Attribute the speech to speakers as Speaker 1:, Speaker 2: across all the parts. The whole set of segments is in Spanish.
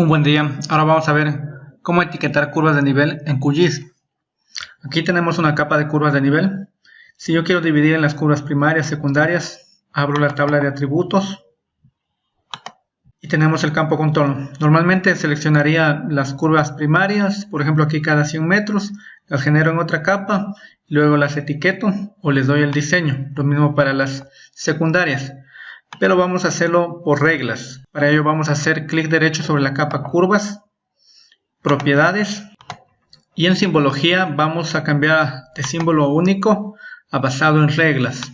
Speaker 1: Un buen día, ahora vamos a ver cómo etiquetar curvas de nivel en QGIS. Aquí tenemos una capa de curvas de nivel. Si yo quiero dividir en las curvas primarias, secundarias, abro la tabla de atributos y tenemos el campo contorno. Normalmente seleccionaría las curvas primarias, por ejemplo aquí cada 100 metros, las genero en otra capa, luego las etiqueto o les doy el diseño. Lo mismo para las secundarias pero vamos a hacerlo por reglas. Para ello vamos a hacer clic derecho sobre la capa curvas, propiedades y en simbología vamos a cambiar de símbolo único a basado en reglas.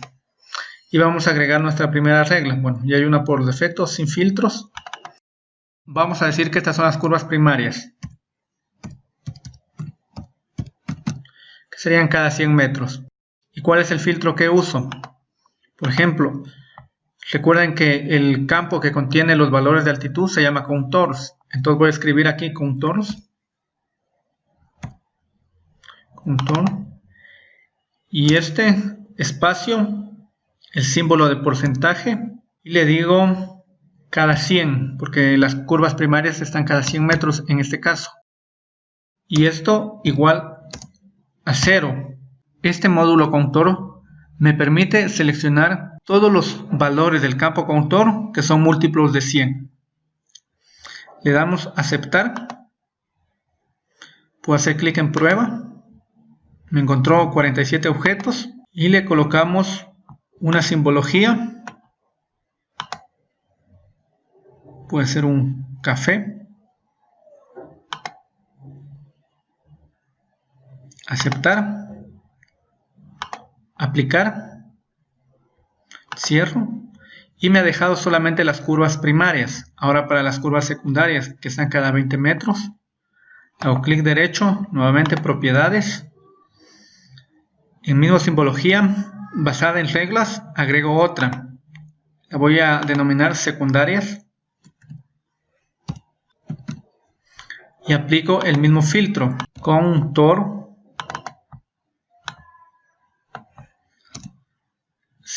Speaker 1: Y vamos a agregar nuestra primera regla. Bueno, ya hay una por defecto, sin filtros. Vamos a decir que estas son las curvas primarias. Que serían cada 100 metros. ¿Y cuál es el filtro que uso? Por ejemplo, Recuerden que el campo que contiene los valores de altitud se llama contours. Entonces voy a escribir aquí contours. Contour. Y este espacio, el símbolo de porcentaje. Y le digo cada 100, porque las curvas primarias están cada 100 metros en este caso. Y esto igual a 0. Este módulo contour me permite seleccionar todos los valores del campo contor que son múltiplos de 100. Le damos aceptar. Puedo hacer clic en prueba. Me encontró 47 objetos y le colocamos una simbología. Puede ser un café. Aceptar. Aplicar cierro y me ha dejado solamente las curvas primarias. Ahora para las curvas secundarias que están cada 20 metros, hago clic derecho, nuevamente propiedades, en mismo simbología, basada en reglas, agrego otra. La voy a denominar secundarias y aplico el mismo filtro con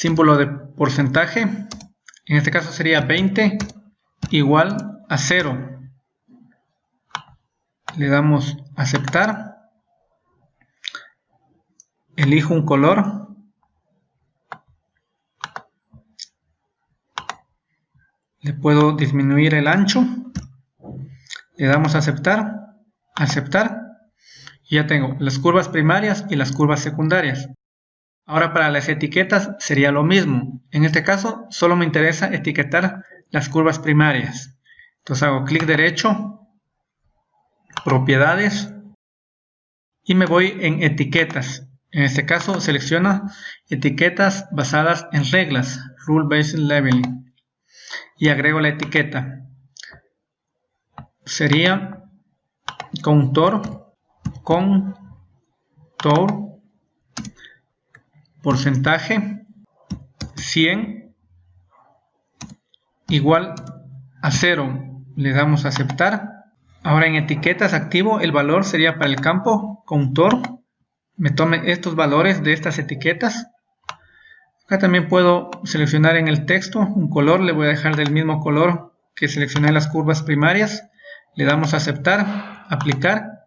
Speaker 1: símbolo de porcentaje, en este caso sería 20 igual a 0. Le damos aceptar. Elijo un color. Le puedo disminuir el ancho. Le damos aceptar. Aceptar. Y ya tengo las curvas primarias y las curvas secundarias. Ahora para las etiquetas sería lo mismo. En este caso solo me interesa etiquetar las curvas primarias. Entonces hago clic derecho, propiedades y me voy en etiquetas. En este caso selecciona etiquetas basadas en reglas, Rule Based Leveling y agrego la etiqueta. Sería contour, contour porcentaje 100 igual a 0 le damos a aceptar. Ahora en etiquetas activo el valor sería para el campo contour me tome estos valores de estas etiquetas. Acá también puedo seleccionar en el texto un color le voy a dejar del mismo color que seleccioné las curvas primarias. Le damos a aceptar aplicar.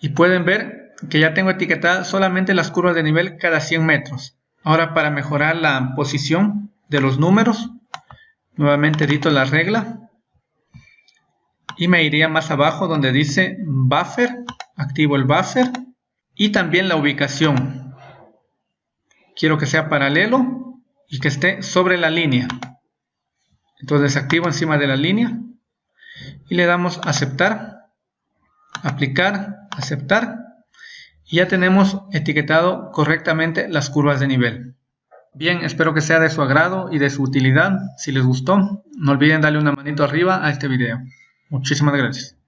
Speaker 1: Y pueden ver que ya tengo etiquetadas solamente las curvas de nivel cada 100 metros. Ahora para mejorar la posición de los números, nuevamente edito la regla y me iría más abajo donde dice buffer, activo el buffer y también la ubicación. Quiero que sea paralelo y que esté sobre la línea. Entonces activo encima de la línea y le damos aceptar, aplicar, aceptar y ya tenemos etiquetado correctamente las curvas de nivel. Bien, espero que sea de su agrado y de su utilidad. Si les gustó, no olviden darle una manito arriba a este video. Muchísimas gracias.